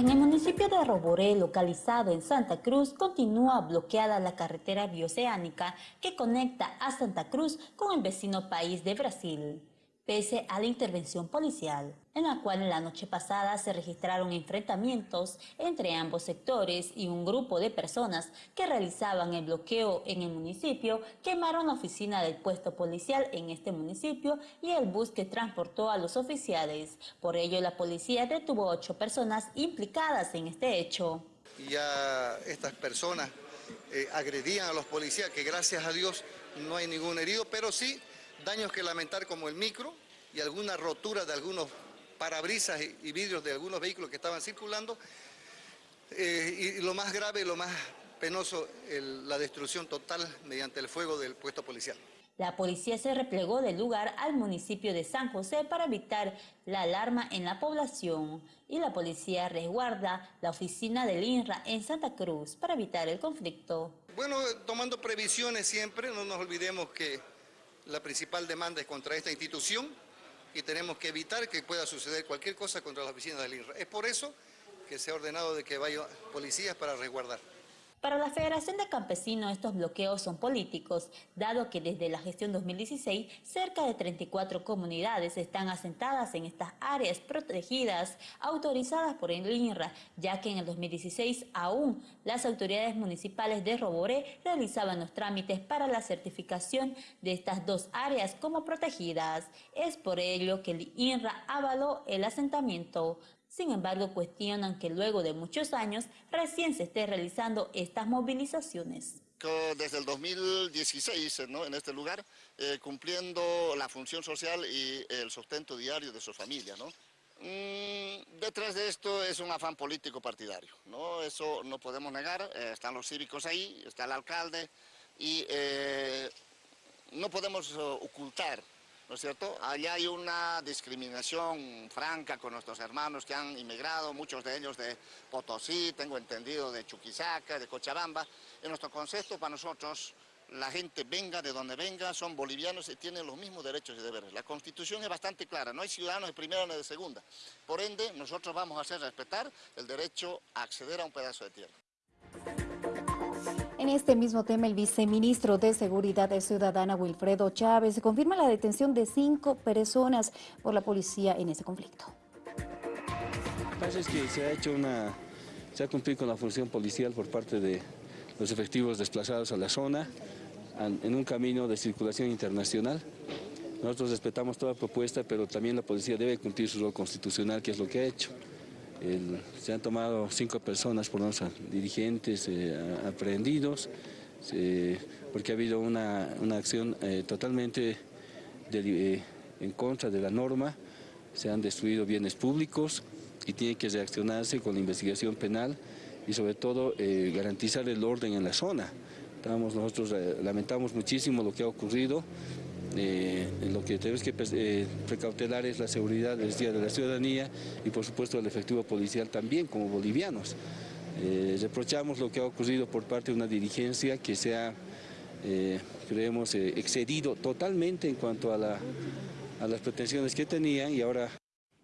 En el municipio de Roboré, localizado en Santa Cruz, continúa bloqueada la carretera bioceánica que conecta a Santa Cruz con el vecino país de Brasil pese a la intervención policial, en la cual en la noche pasada se registraron enfrentamientos entre ambos sectores y un grupo de personas que realizaban el bloqueo en el municipio quemaron la oficina del puesto policial en este municipio y el bus que transportó a los oficiales. Por ello, la policía detuvo ocho personas implicadas en este hecho. Ya estas personas eh, agredían a los policías, que gracias a Dios no hay ningún herido, pero sí daños que lamentar como el micro y alguna rotura de algunos parabrisas y vidrios de algunos vehículos que estaban circulando. Eh, y lo más grave, lo más penoso, la destrucción total mediante el fuego del puesto policial. La policía se replegó del lugar al municipio de San José para evitar la alarma en la población y la policía resguarda la oficina del INRA en Santa Cruz para evitar el conflicto. Bueno, tomando previsiones siempre, no nos olvidemos que la principal demanda es contra esta institución y tenemos que evitar que pueda suceder cualquier cosa contra la oficina del INRA. Es por eso que se ha ordenado de que vayan policías para resguardar. Para la Federación de Campesinos estos bloqueos son políticos, dado que desde la gestión 2016 cerca de 34 comunidades están asentadas en estas áreas protegidas autorizadas por el INRA, ya que en el 2016 aún las autoridades municipales de Roboré realizaban los trámites para la certificación de estas dos áreas como protegidas. Es por ello que el INRA avaló el asentamiento. Sin embargo, cuestionan que luego de muchos años recién se esté realizando estas movilizaciones. Desde el 2016 en este lugar, eh, cumpliendo la función social y el sustento diario de su familia. Mm, detrás de esto es un afán político partidario, ¿no? eso no podemos negar, eh, están los cívicos ahí, está el alcalde y eh, no podemos ocultar ¿no es cierto? Allá hay una discriminación franca con nuestros hermanos que han inmigrado, muchos de ellos de Potosí, tengo entendido de Chuquisaca, de Cochabamba. En nuestro concepto, para nosotros, la gente venga de donde venga, son bolivianos y tienen los mismos derechos y deberes. La Constitución es bastante clara, no hay ciudadanos de primera ni de segunda. Por ende, nosotros vamos a hacer respetar el derecho a acceder a un pedazo de tierra. En este mismo tema, el viceministro de Seguridad Ciudadana, Wilfredo Chávez, confirma la detención de cinco personas por la policía en este conflicto. Lo que se ha se ha cumplido con la función policial por parte de los efectivos desplazados a la zona en un camino de circulación internacional. Nosotros respetamos toda propuesta, pero también la policía debe cumplir su rol constitucional, que es lo que ha hecho se han tomado cinco personas por los dirigentes eh, aprehendidos, porque ha habido una, acción eh, totalmente eh, en contra de la norma, se han destruido bienes públicos y tiene que reaccionarse con la investigación penal y sobre todo garantizar el orden en la zona. Estamos, nosotros lamentamos muchísimo lo que ha ocurrido, eh, lo que tenemos que pues, eh, precautelar es la seguridad del día de la ciudadanía y por supuesto el efectivo policial también como bolivianos. Eh, reprochamos lo que ha ocurrido por parte de una dirigencia que se ha, creemos, excedido totalmente en cuanto a las pretensiones que tenían y ahora